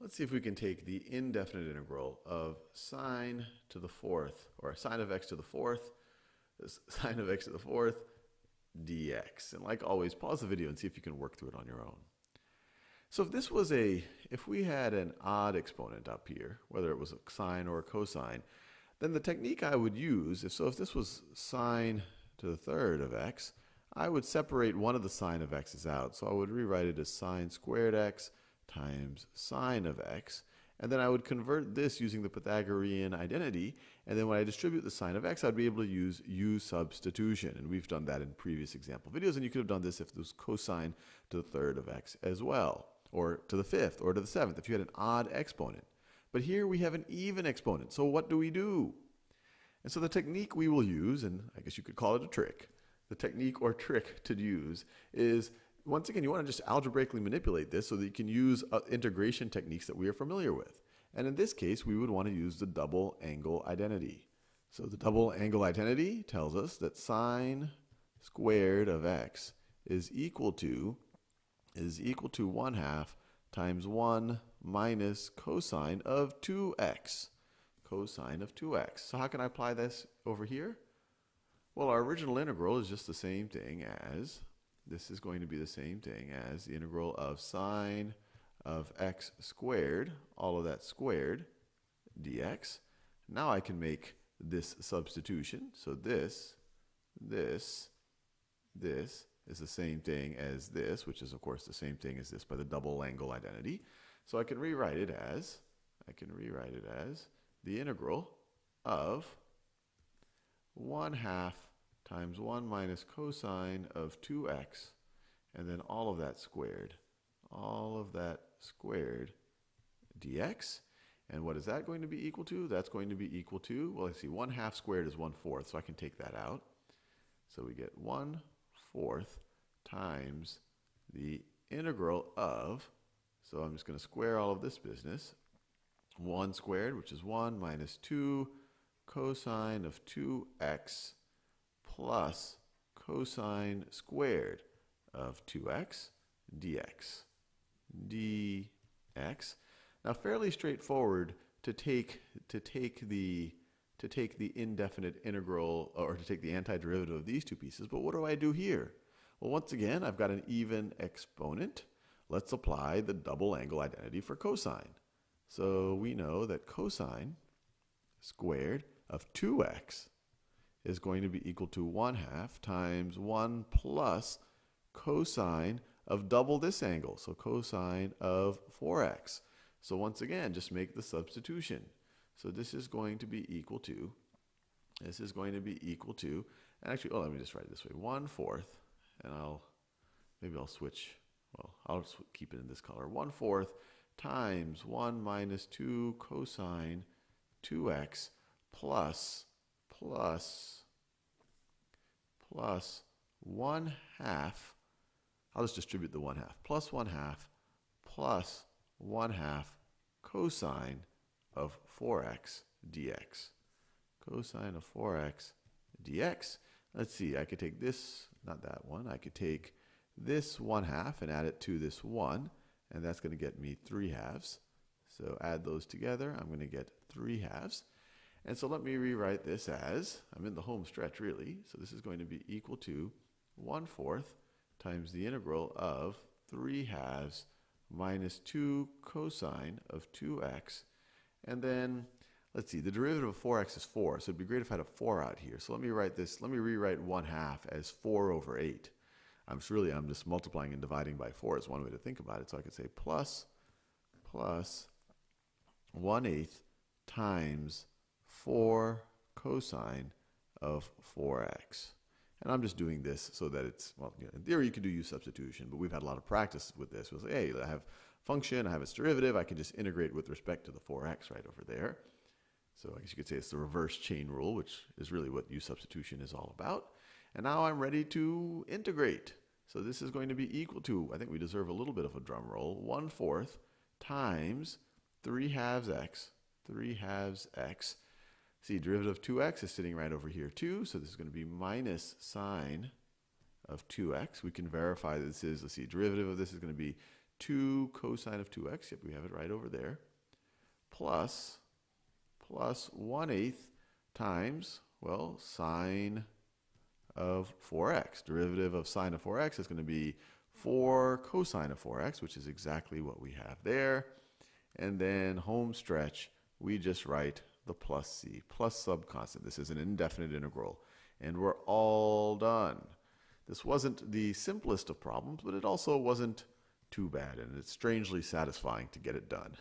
Let's see if we can take the indefinite integral of sine to the fourth, or sine of x to the fourth, sine of x to the fourth, dx. And like always, pause the video and see if you can work through it on your own. So if this was a, if we had an odd exponent up here, whether it was a sine or a cosine, then the technique I would use, if so if this was sine to the third of x, I would separate one of the sine of x's out. So I would rewrite it as sine squared x times sine of x. And then I would convert this using the Pythagorean identity. And then when I distribute the sine of x, I'd be able to use u substitution. And we've done that in previous example videos. And you could have done this if it was cosine to the third of x as well, or to the fifth, or to the seventh, if you had an odd exponent. But here we have an even exponent. So what do we do? And so the technique we will use, and I guess you could call it a trick, the technique or trick to use is once again, you want to just algebraically manipulate this so that you can use uh, integration techniques that we are familiar with. And in this case, we would want to use the double angle identity. So the double angle identity tells us that sine squared of x is equal to is equal to 1 half times 1 minus cosine of 2x. Cosine of 2x. So how can I apply this over here? Well, our original integral is just the same thing as this is going to be the same thing as the integral of sine of x squared, all of that squared, dx. Now I can make this substitution. So this, this, this is the same thing as this, which is of course the same thing as this by the double angle identity. So I can rewrite it as, I can rewrite it as the integral of 1 half times 1 minus cosine of 2x, and then all of that squared. All of that squared dx. And what is that going to be equal to? That's going to be equal to, well, let's see, 1 half squared is 1 fourth, so I can take that out. So we get 1 fourth times the integral of, so I'm just going to square all of this business, 1 squared, which is 1, minus 2 cosine of 2x plus cosine squared of 2x dx. dx. Now fairly straightforward to take to take the to take the indefinite integral or to take the antiderivative of these two pieces, but what do I do here? Well, once again, I've got an even exponent. Let's apply the double angle identity for cosine. So we know that cosine squared of 2x is going to be equal to 1 half times 1 plus cosine of double this angle, so cosine of 4x. So once again, just make the substitution. So this is going to be equal to, this is going to be equal to, and actually, oh, let me just write it this way, 1 fourth, and I'll, maybe I'll switch, well, I'll just keep it in this color, 1 fourth times 1 minus 2 cosine 2x plus, plus plus 1 half, I'll just distribute the 1 half, plus 1 half plus 1 half cosine of 4x dx. Cosine of 4x dx. Let's see, I could take this, not that one, I could take this 1 half and add it to this 1, and that's going to get me 3 halves. So add those together, I'm going to get 3 halves. And so let me rewrite this as, I'm in the home stretch really, so this is going to be equal to 1 fourth times the integral of 3 halves minus 2 cosine of 2x. And then, let's see, the derivative of 4x is 4, so it'd be great if I had a 4 out here. So let me write this, let me rewrite 1 half as 4 over 8. I'm just really, I'm just multiplying and dividing by 4 is one way to think about it. So I could say plus, plus 1 eighth times 4 cosine of 4x. And I'm just doing this so that it's, well, you know, in theory you can do u substitution, but we've had a lot of practice with this. We'll say, hey, I have function, I have its derivative, I can just integrate with respect to the 4x right over there. So I guess you could say it's the reverse chain rule, which is really what u substitution is all about. And now I'm ready to integrate. So this is going to be equal to, I think we deserve a little bit of a drum roll, 1 fourth times 3 halves x, 3 halves x, See, derivative of 2x is sitting right over here too, so this is going to be minus sine of 2x. We can verify that this is, let's see, derivative of this is going to be 2 cosine of 2x, yep, we have it right over there, plus, plus 1 eighth times, well, sine of 4x. Derivative of sine of 4x is going to be 4 cosine of 4x, which is exactly what we have there. And then home stretch, we just write the plus c, plus subconstant. This is an indefinite integral. And we're all done. This wasn't the simplest of problems, but it also wasn't too bad, and it's strangely satisfying to get it done.